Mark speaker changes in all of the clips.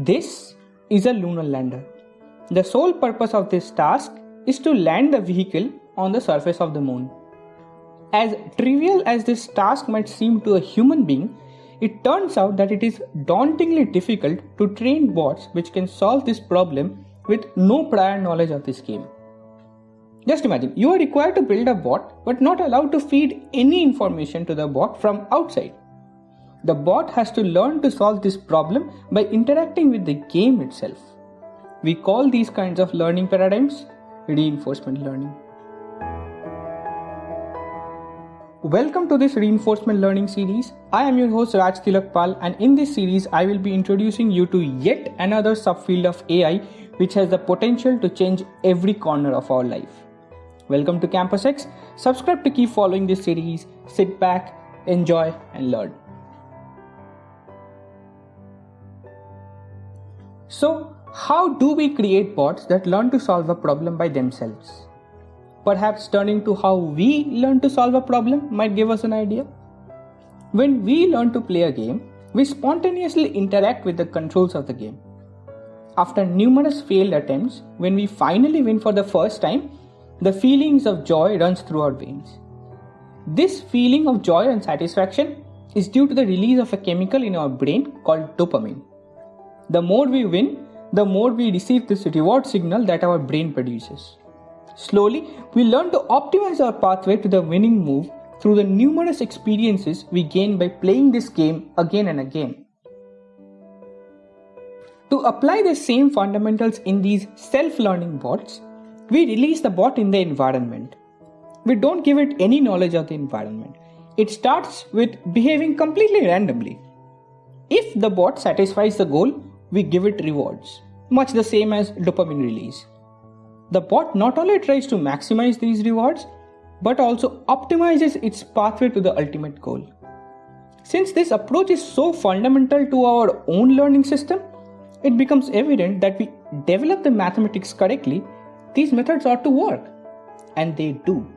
Speaker 1: This is a lunar lander. The sole purpose of this task is to land the vehicle on the surface of the moon. As trivial as this task might seem to a human being, it turns out that it is dauntingly difficult to train bots which can solve this problem with no prior knowledge of this game. Just imagine, you are required to build a bot but not allowed to feed any information to the bot from outside. The bot has to learn to solve this problem by interacting with the game itself. We call these kinds of learning paradigms reinforcement learning. Welcome to this reinforcement learning series. I am your host Raj Tilakpal and in this series I will be introducing you to yet another subfield of AI which has the potential to change every corner of our life. Welcome to Campus X. Subscribe to keep following this series. Sit back, enjoy and learn. So, how do we create bots that learn to solve a problem by themselves? Perhaps turning to how we learn to solve a problem might give us an idea. When we learn to play a game, we spontaneously interact with the controls of the game. After numerous failed attempts, when we finally win for the first time, the feelings of joy runs through our veins. This feeling of joy and satisfaction is due to the release of a chemical in our brain called dopamine. The more we win, the more we receive this reward signal that our brain produces. Slowly, we learn to optimize our pathway to the winning move through the numerous experiences we gain by playing this game again and again. To apply the same fundamentals in these self learning bots, we release the bot in the environment. We don't give it any knowledge of the environment. It starts with behaving completely randomly. If the bot satisfies the goal, we give it rewards, much the same as dopamine release. The bot not only tries to maximize these rewards, but also optimizes its pathway to the ultimate goal. Since this approach is so fundamental to our own learning system, it becomes evident that we develop the mathematics correctly, these methods ought to work. And they do.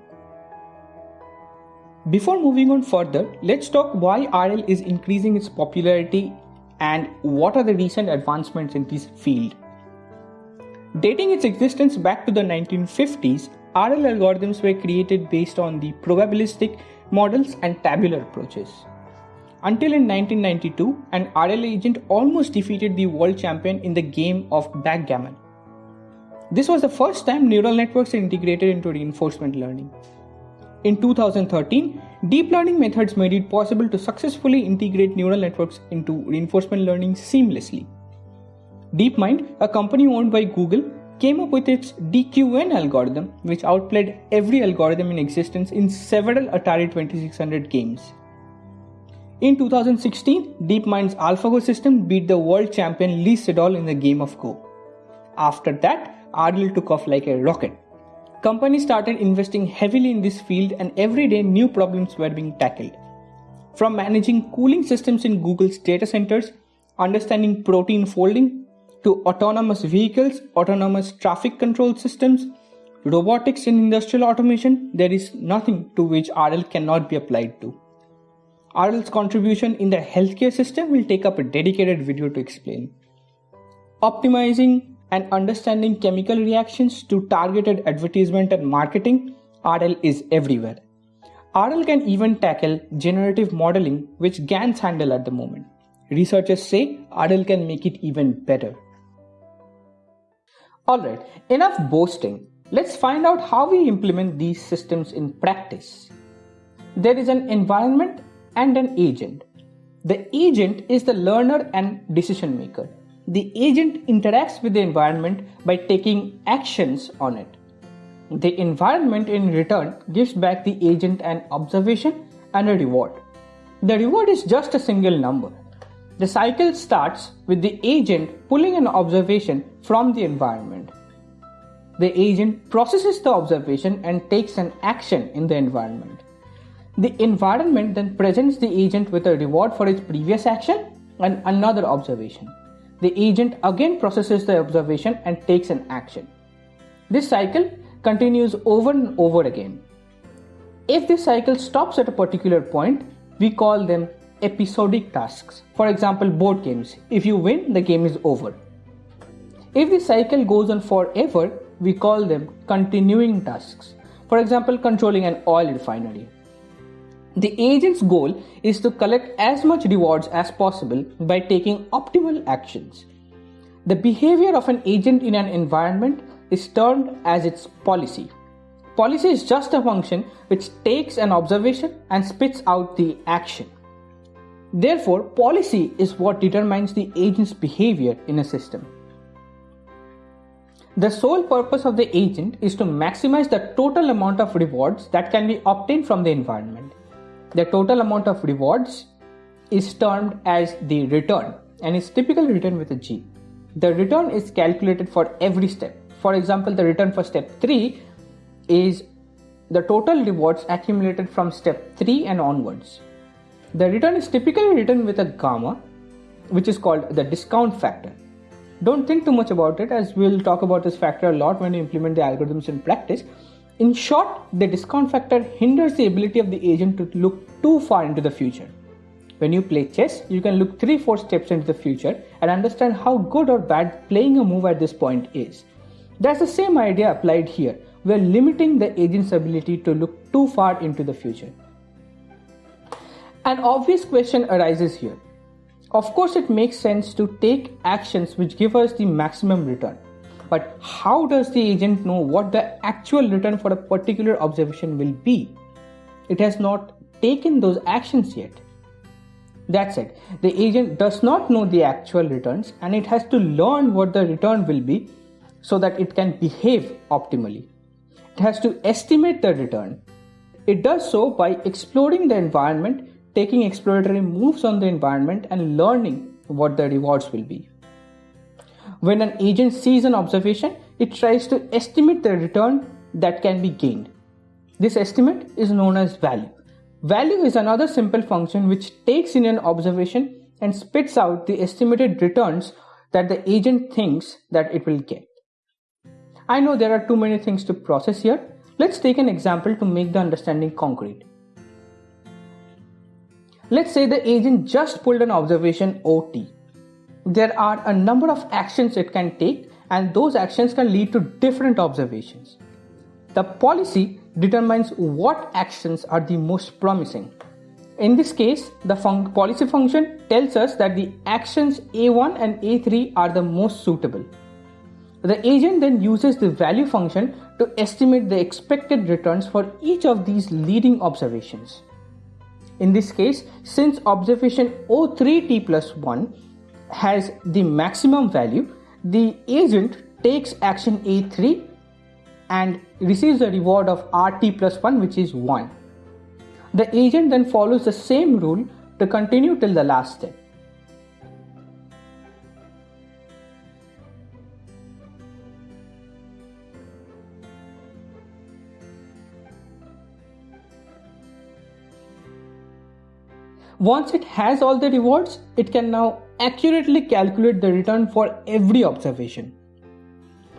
Speaker 1: Before moving on further, let's talk why RL is increasing its popularity and what are the recent advancements in this field. Dating its existence back to the 1950s, RL algorithms were created based on the probabilistic models and tabular approaches. Until in 1992, an RL agent almost defeated the world champion in the game of backgammon. This was the first time neural networks were integrated into reinforcement learning. In 2013, deep learning methods made it possible to successfully integrate neural networks into reinforcement learning seamlessly. DeepMind, a company owned by Google, came up with its DQN algorithm, which outplayed every algorithm in existence in several Atari 2600 games. In 2016, DeepMind's AlphaGo system beat the world champion Lee Sedol in the game of Go. After that, RL took off like a rocket. Companies started investing heavily in this field, and every day new problems were being tackled. From managing cooling systems in Google's data centers, understanding protein folding, to autonomous vehicles, autonomous traffic control systems, robotics and industrial automation, there is nothing to which RL cannot be applied to. RL's contribution in the healthcare system will take up a dedicated video to explain. Optimizing and understanding chemical reactions to targeted advertisement and marketing, RL is everywhere. RL can even tackle generative modeling, which GANs handle at the moment. Researchers say RL can make it even better. Alright, enough boasting. Let's find out how we implement these systems in practice. There is an environment and an agent. The agent is the learner and decision maker the agent interacts with the environment by taking actions on it. The environment in return gives back the agent an observation and a reward. The reward is just a single number. The cycle starts with the agent pulling an observation from the environment. The agent processes the observation and takes an action in the environment. The environment then presents the agent with a reward for its previous action and another observation the agent again processes the observation and takes an action. This cycle continues over and over again. If this cycle stops at a particular point, we call them episodic tasks. For example, board games. If you win, the game is over. If the cycle goes on forever, we call them continuing tasks. For example, controlling an oil refinery. The agent's goal is to collect as much rewards as possible by taking optimal actions. The behavior of an agent in an environment is termed as its policy. Policy is just a function which takes an observation and spits out the action. Therefore, policy is what determines the agent's behavior in a system. The sole purpose of the agent is to maximize the total amount of rewards that can be obtained from the environment. The total amount of rewards is termed as the return and is typically written with a G. The return is calculated for every step. For example, the return for step 3 is the total rewards accumulated from step 3 and onwards. The return is typically written with a gamma, which is called the discount factor. Don't think too much about it as we'll talk about this factor a lot when you implement the algorithms in practice. In short, the discount factor hinders the ability of the agent to look too far into the future. When you play chess, you can look 3 4 steps into the future and understand how good or bad playing a move at this point is. That's the same idea applied here. We're limiting the agent's ability to look too far into the future. An obvious question arises here of course, it makes sense to take actions which give us the maximum return. But how does the agent know what the actual return for a particular observation will be? It has not taken those actions yet. That's it. The agent does not know the actual returns and it has to learn what the return will be so that it can behave optimally. It has to estimate the return. It does so by exploring the environment taking exploratory moves on the environment and learning what the rewards will be. When an agent sees an observation, it tries to estimate the return that can be gained. This estimate is known as value. Value is another simple function which takes in an observation and spits out the estimated returns that the agent thinks that it will get. I know there are too many things to process here. Let's take an example to make the understanding concrete. Let's say the agent just pulled an observation OT. There are a number of actions it can take, and those actions can lead to different observations. The policy determines what actions are the most promising. In this case, the fun- policy function tells us that the actions A1 and A3 are the most suitable. The agent then uses the value function to estimate the expected returns for each of these leading observations. In this case, since observation O3t plus 1 has the maximum value, the agent takes action A3 and receives a reward of RT plus 1 which is 1. The agent then follows the same rule to continue till the last step. Once it has all the rewards, it can now accurately calculate the return for every observation.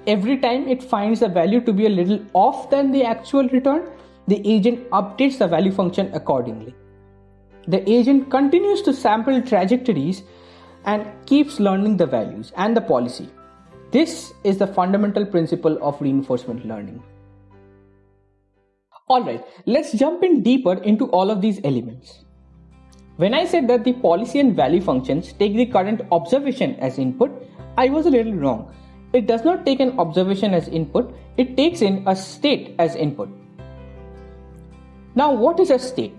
Speaker 1: Every time it finds the value to be a little off than the actual return, the agent updates the value function accordingly. The agent continues to sample trajectories and keeps learning the values and the policy. This is the fundamental principle of reinforcement learning. Alright, let's jump in deeper into all of these elements. When I said that the policy and value functions take the current observation as input, I was a little wrong. It does not take an observation as input, it takes in a state as input. Now, what is a state?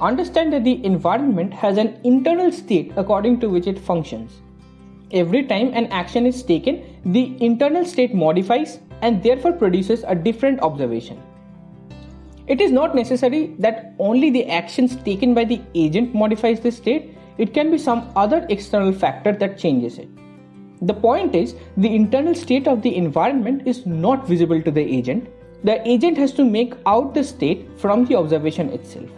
Speaker 1: Understand that the environment has an internal state according to which it functions. Every time an action is taken, the internal state modifies and therefore produces a different observation. It is not necessary that only the actions taken by the agent modifies the state, it can be some other external factor that changes it. The point is, the internal state of the environment is not visible to the agent. The agent has to make out the state from the observation itself.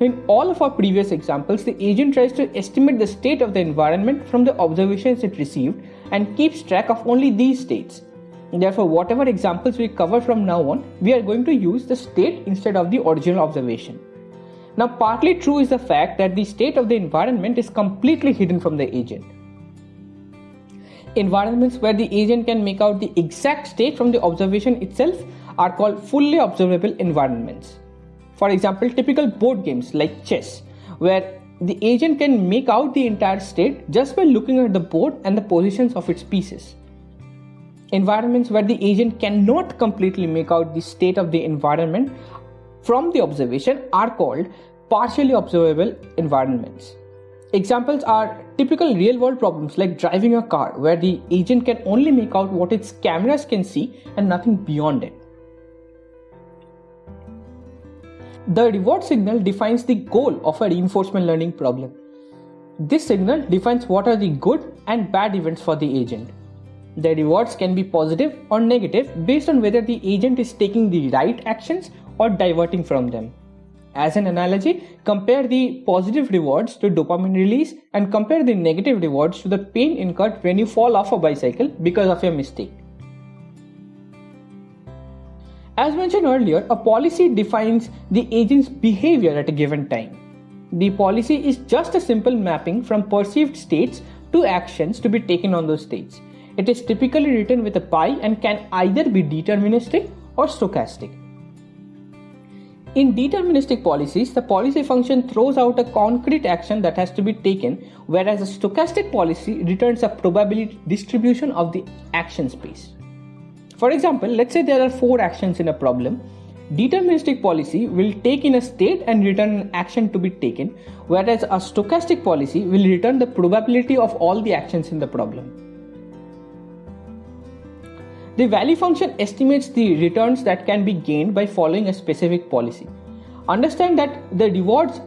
Speaker 1: In all of our previous examples, the agent tries to estimate the state of the environment from the observations it received and keeps track of only these states. Therefore, whatever examples we cover from now on, we are going to use the state instead of the original observation. Now, partly true is the fact that the state of the environment is completely hidden from the agent. Environments where the agent can make out the exact state from the observation itself are called fully observable environments. For example, typical board games like chess, where the agent can make out the entire state just by looking at the board and the positions of its pieces. Environments where the agent cannot completely make out the state of the environment from the observation are called partially observable environments. Examples are typical real world problems like driving a car, where the agent can only make out what its cameras can see and nothing beyond it. The reward signal defines the goal of a reinforcement learning problem. This signal defines what are the good and bad events for the agent. The rewards can be positive or negative based on whether the agent is taking the right actions or diverting from them. As an analogy, compare the positive rewards to dopamine release and compare the negative rewards to the pain incurred when you fall off a bicycle because of your mistake. As mentioned earlier, a policy defines the agent's behavior at a given time. The policy is just a simple mapping from perceived states to actions to be taken on those states. It is typically written with a pi and can either be deterministic or stochastic. In deterministic policies, the policy function throws out a concrete action that has to be taken, whereas a stochastic policy returns a probability distribution of the action space. For example, let's say there are four actions in a problem. Deterministic policy will take in a state and return an action to be taken, whereas a stochastic policy will return the probability of all the actions in the problem. The value function estimates the returns that can be gained by following a specific policy. Understand that the rewards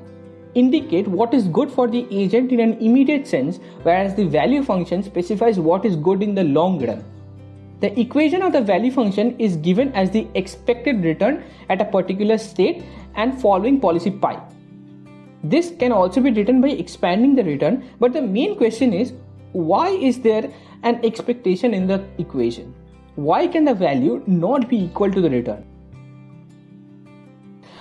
Speaker 1: indicate what is good for the agent in an immediate sense, whereas the value function specifies what is good in the long run. The equation of the value function is given as the expected return at a particular state and following policy pi. This can also be written by expanding the return, but the main question is why is there an expectation in the equation? Why can the value not be equal to the return?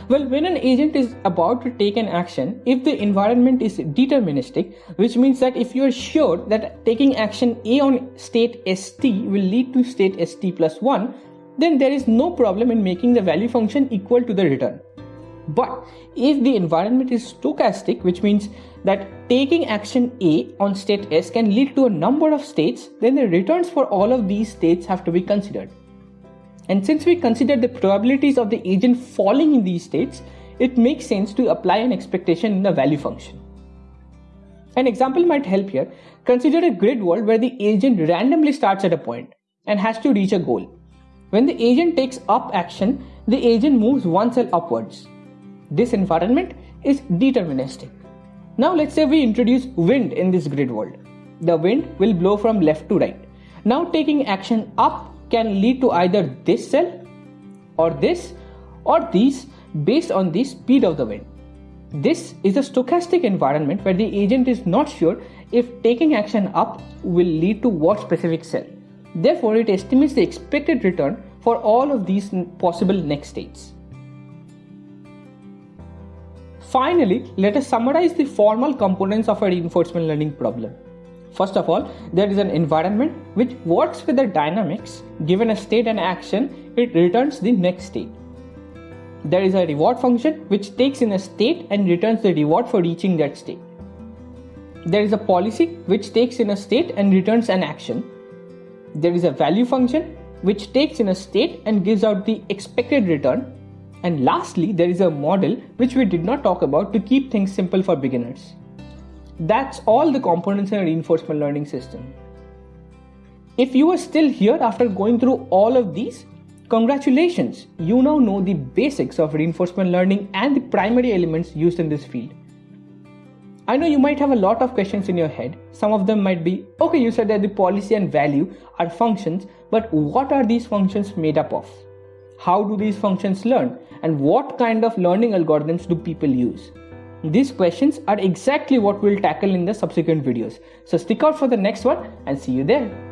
Speaker 1: Well, when an agent is about to take an action, if the environment is deterministic, which means that if you are sure that taking action A on state st will lead to state st plus 1, then there is no problem in making the value function equal to the return. But if the environment is stochastic, which means that taking action A on state S can lead to a number of states, then the returns for all of these states have to be considered. And since we consider the probabilities of the agent falling in these states, it makes sense to apply an expectation in the value function. An example might help here. Consider a grid world where the agent randomly starts at a point and has to reach a goal. When the agent takes up action, the agent moves one cell upwards. This environment is deterministic. Now let's say we introduce wind in this grid world. The wind will blow from left to right. Now taking action up can lead to either this cell or this or these based on the speed of the wind. This is a stochastic environment where the agent is not sure if taking action up will lead to what specific cell. Therefore, it estimates the expected return for all of these possible next states. Finally, let us summarize the formal components of a reinforcement learning problem. First of all, there is an environment which works with the dynamics. Given a state and action, it returns the next state. There is a reward function which takes in a state and returns the reward for reaching that state. There is a policy which takes in a state and returns an action. There is a value function which takes in a state and gives out the expected return and lastly, there is a model which we did not talk about to keep things simple for beginners. That's all the components in a reinforcement learning system. If you are still here after going through all of these, congratulations, you now know the basics of reinforcement learning and the primary elements used in this field. I know you might have a lot of questions in your head. Some of them might be okay, you said that the policy and value are functions, but what are these functions made up of? How do these functions learn? And what kind of learning algorithms do people use? These questions are exactly what we'll tackle in the subsequent videos. So stick out for the next one and see you there.